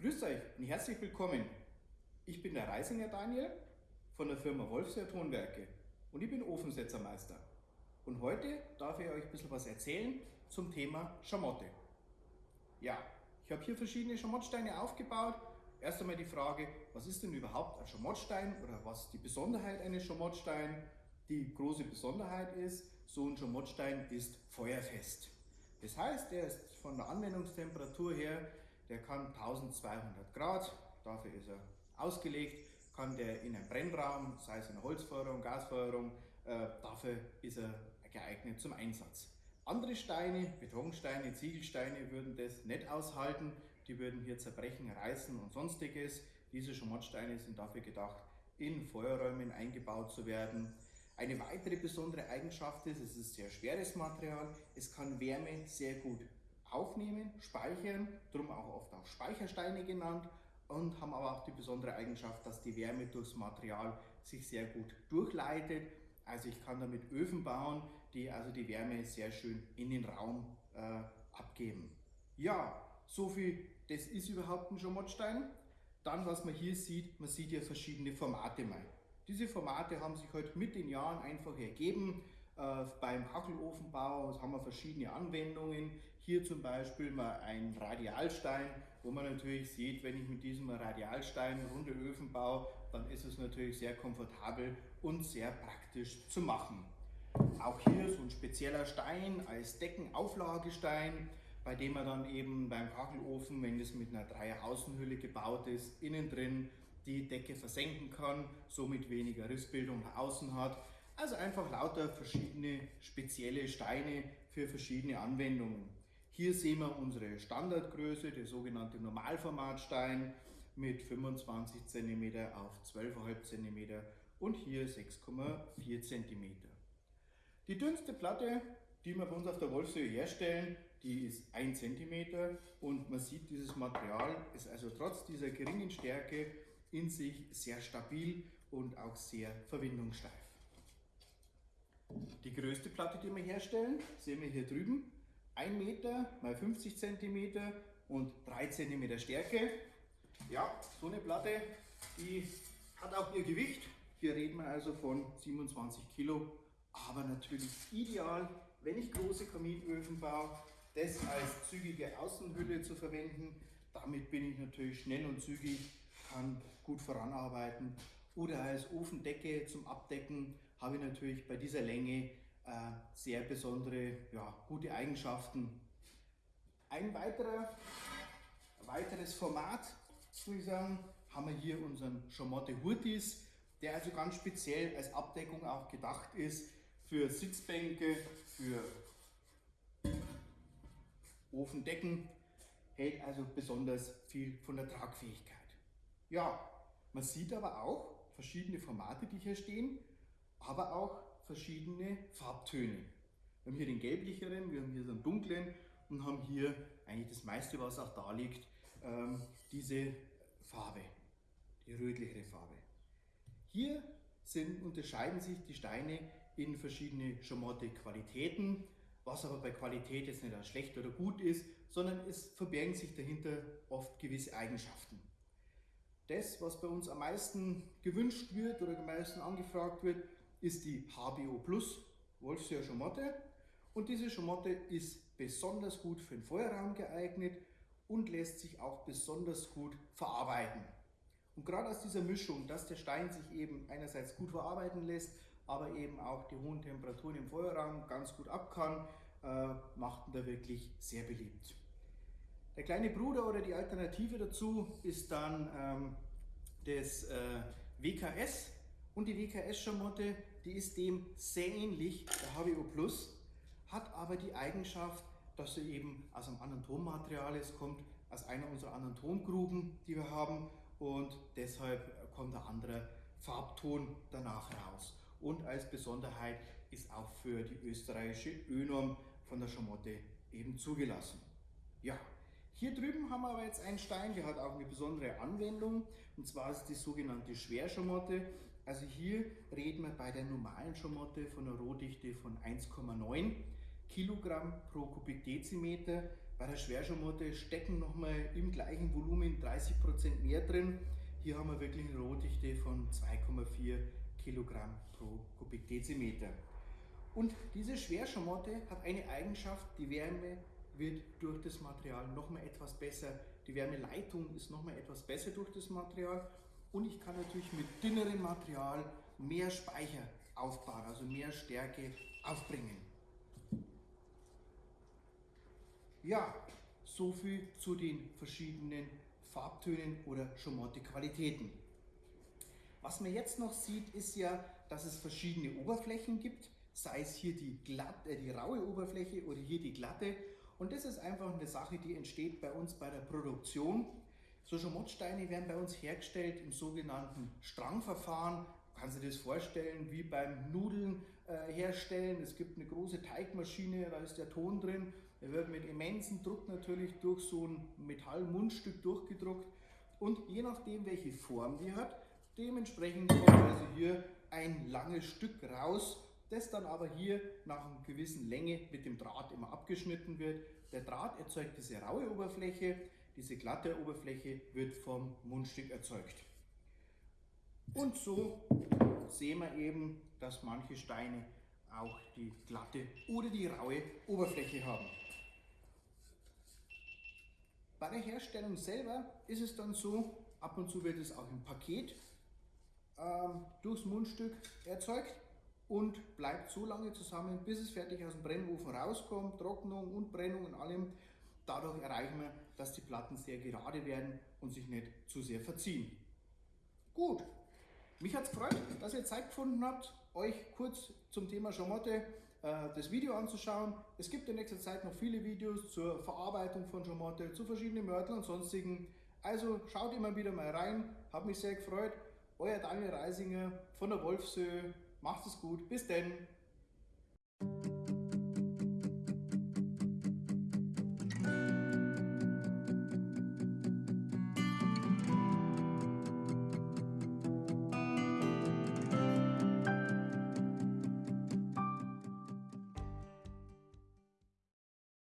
Grüßt euch und herzlich willkommen. Ich bin der Reisinger Daniel von der Firma Wolfsheer Tonwerke und ich bin Ofensetzermeister. Und heute darf ich euch ein bisschen was erzählen zum Thema Schamotte. Ja, ich habe hier verschiedene Schamottsteine aufgebaut. Erst einmal die Frage, was ist denn überhaupt ein Schamottstein oder was ist die Besonderheit eines Schamottsteins? Die große Besonderheit ist, so ein Schamottstein ist feuerfest. Das heißt, er ist von der Anwendungstemperatur her der kann 1200 Grad, dafür ist er ausgelegt, kann der in einem Brennraum, sei es in der Holzfeuerung, Gasfeuerung, äh, dafür ist er geeignet zum Einsatz. Andere Steine, Betonsteine, Ziegelsteine würden das nicht aushalten, die würden hier zerbrechen, reißen und sonstiges. Diese Schamottsteine sind dafür gedacht, in Feuerräumen eingebaut zu werden. Eine weitere besondere Eigenschaft ist, es ist sehr schweres Material, es kann Wärme sehr gut aufnehmen, speichern, darum auch oft auch Speichersteine genannt und haben aber auch die besondere Eigenschaft, dass die Wärme durchs Material sich sehr gut durchleitet. Also ich kann damit Öfen bauen, die also die Wärme sehr schön in den Raum äh, abgeben. Ja, so viel, das ist überhaupt ein Schamottstein. Dann, was man hier sieht, man sieht ja verschiedene Formate mal. Diese Formate haben sich heute halt mit den Jahren einfach ergeben. Äh, beim Kachelofenbau haben wir verschiedene Anwendungen. Hier zum Beispiel mal ein Radialstein, wo man natürlich sieht, wenn ich mit diesem Radialstein runde Öfen baue, dann ist es natürlich sehr komfortabel und sehr praktisch zu machen. Auch hier so ein spezieller Stein als Deckenauflagestein, bei dem man dann eben beim Kachelofen, wenn es mit einer Dreier-Außenhülle gebaut ist, innen drin die Decke versenken kann, somit weniger Rissbildung nach außen hat. Also einfach lauter verschiedene spezielle Steine für verschiedene Anwendungen. Hier sehen wir unsere Standardgröße, der sogenannte Normalformatstein mit 25 cm auf 12,5 cm und hier 6,4 cm. Die dünnste Platte, die wir bei uns auf der Wolfshöhe herstellen, die ist 1 cm und man sieht, dieses Material ist also trotz dieser geringen Stärke in sich sehr stabil und auch sehr verwindungssteif. Die größte Platte, die wir herstellen, sehen wir hier drüben. 1 Meter mal 50 cm und 3 cm Stärke. Ja, so eine Platte, die hat auch ihr Gewicht. Hier reden wir also von 27 Kilo, aber natürlich ideal, wenn ich große Kaminöfen baue, das als zügige Außenhülle zu verwenden. Damit bin ich natürlich schnell und zügig, kann gut voranarbeiten. Oder als Ofendecke zum Abdecken habe ich natürlich bei dieser Länge äh, sehr besondere, ja, gute Eigenschaften. Ein weiterer, weiteres Format, muss ich sagen, haben wir hier unseren Chamotte Hurtis, der also ganz speziell als Abdeckung auch gedacht ist für Sitzbänke, für Ofendecken, hält also besonders viel von der Tragfähigkeit. Ja, man sieht aber auch verschiedene Formate, die hier stehen aber auch verschiedene Farbtöne. Wir haben hier den gelblicheren, wir haben hier so einen dunklen und haben hier eigentlich das meiste, was auch da liegt, ähm, diese Farbe, die rötlichere Farbe. Hier sind, unterscheiden sich die Steine in verschiedene Schamotte Qualitäten, was aber bei Qualität jetzt nicht schlecht oder gut ist, sondern es verbergen sich dahinter oft gewisse Eigenschaften. Das, was bei uns am meisten gewünscht wird oder am meisten angefragt wird, ist die HBO Plus Wolfsheer Schamotte und diese Schamotte ist besonders gut für den Feuerraum geeignet und lässt sich auch besonders gut verarbeiten. Und gerade aus dieser Mischung, dass der Stein sich eben einerseits gut verarbeiten lässt, aber eben auch die hohen Temperaturen im Feuerraum ganz gut ab kann, äh, macht ihn da wirklich sehr beliebt. Der kleine Bruder oder die Alternative dazu ist dann ähm, das äh, WKS, und die WKS-Schamotte, die ist dem sehr ähnlich, der HBO Plus, hat aber die Eigenschaft, dass sie eben aus einem anderen Tonmaterial ist, kommt aus einer unserer anderen Tongruben, die wir haben und deshalb kommt ein anderer Farbton danach raus. Und als Besonderheit ist auch für die österreichische Önorm von der Schamotte eben zugelassen. Ja, hier drüben haben wir aber jetzt einen Stein, der hat auch eine besondere Anwendung und zwar ist die sogenannte Schwerschamotte. Also hier reden wir bei der normalen Schamotte von einer Rohdichte von 1,9. Kilogramm pro Kubikdezimeter. Bei der Schwerschamotte stecken nochmal im gleichen Volumen 30% mehr drin. Hier haben wir wirklich eine Rohdichte von 2,4 Kilogramm pro Kubikdezimeter. Und diese Schwerschamotte hat eine Eigenschaft, die Wärme wird durch das Material nochmal etwas besser, die Wärmeleitung ist nochmal etwas besser durch das Material und ich kann natürlich mit dünnerem Material mehr Speicher aufbauen, also mehr Stärke aufbringen. Ja, so viel zu den verschiedenen Farbtönen oder Schamotte-Qualitäten. Was man jetzt noch sieht, ist ja, dass es verschiedene Oberflächen gibt, sei es hier die, glatt, äh, die raue Oberfläche oder hier die glatte. Und das ist einfach eine Sache, die entsteht bei uns bei der Produktion. So Schamottsteine werden bei uns hergestellt im sogenannten Strangverfahren. Kannst du dir das vorstellen, wie beim Nudeln äh, herstellen. Es gibt eine große Teigmaschine, da ist der Ton drin. Er wird mit immensem Druck natürlich durch so ein Metallmundstück durchgedruckt. Und je nachdem, welche Form die hat, dementsprechend kommt also hier ein langes Stück raus, das dann aber hier nach einer gewissen Länge mit dem Draht immer abgeschnitten wird. Der Draht erzeugt diese raue Oberfläche, diese glatte Oberfläche wird vom Mundstück erzeugt. Und so sehen wir eben, dass manche Steine auch die glatte oder die raue Oberfläche haben. Bei der Herstellung selber ist es dann so, ab und zu wird es auch im Paket ähm, durchs Mundstück erzeugt und bleibt so lange zusammen, bis es fertig aus dem Brennofen rauskommt, Trocknung und Brennung und allem. Dadurch erreichen wir, dass die Platten sehr gerade werden und sich nicht zu sehr verziehen. Gut, mich hat es gefreut, dass ihr Zeit gefunden habt, euch kurz zum Thema Schamotte äh, das Video anzuschauen. Es gibt in nächster Zeit noch viele Videos zur Verarbeitung von Schamotte, zu verschiedenen Mörteln und sonstigen. Also schaut immer wieder mal rein, hat mich sehr gefreut. Euer Daniel Reisinger von der Wolfsöhe. Macht es gut, bis denn.